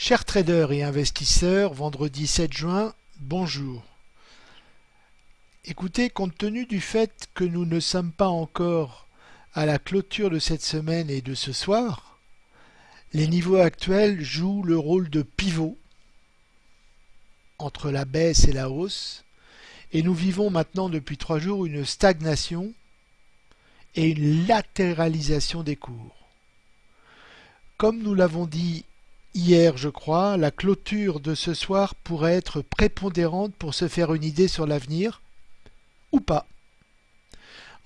Chers traders et investisseurs, vendredi 7 juin, bonjour. Écoutez, compte tenu du fait que nous ne sommes pas encore à la clôture de cette semaine et de ce soir, les niveaux actuels jouent le rôle de pivot entre la baisse et la hausse, et nous vivons maintenant depuis trois jours une stagnation et une latéralisation des cours. Comme nous l'avons dit hier, je crois, la clôture de ce soir pourrait être prépondérante pour se faire une idée sur l'avenir, ou pas.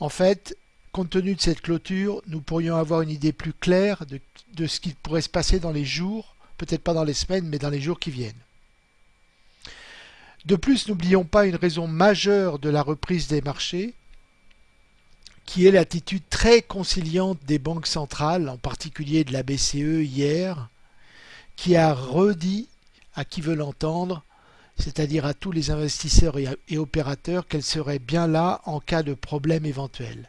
En fait, compte tenu de cette clôture, nous pourrions avoir une idée plus claire de, ce qui pourrait se passer dans les jours, peut-être pas dans les semaines, mais dans les jours qui viennent. De plus, n'oublions pas une raison majeure de la reprise des marchés, qui est l'attitude très conciliante des banques centrales, en particulier de la BCE hier, qui a redit à qui veut l'entendre, c'est-à-dire à tous les investisseurs et, opérateurs, qu'elle serait bien là en cas de problème éventuel.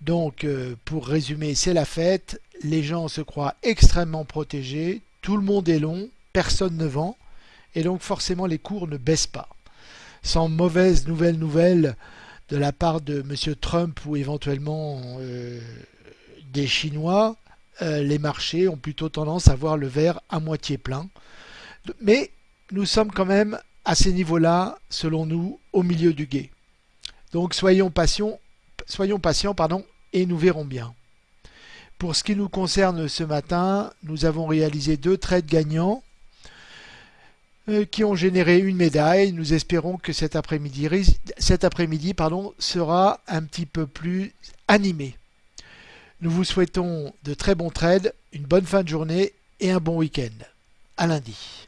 Donc, euh, pour résumer, c'est la fête, les gens se croient extrêmement protégés, tout le monde est long, personne ne vend, et donc forcément les cours ne baissent pas. Sans mauvaise nouvelle nouvelle de la part de M. Trump ou éventuellement euh, des Chinois, euh, les marchés ont plutôt tendance à voir le verre à moitié plein. Mais nous sommes quand même à ces niveaux-là, selon nous, au milieu du guet. Donc soyons patients, soyons patients pardon, et nous verrons bien. Pour ce qui nous concerne ce matin, nous avons réalisé deux trades gagnants euh, qui ont généré une médaille. Nous espérons que cet après-midi sera un petit peu plus animé. Nous vous souhaitons de très bons trades, une bonne fin de journée et un bon week-end. À lundi.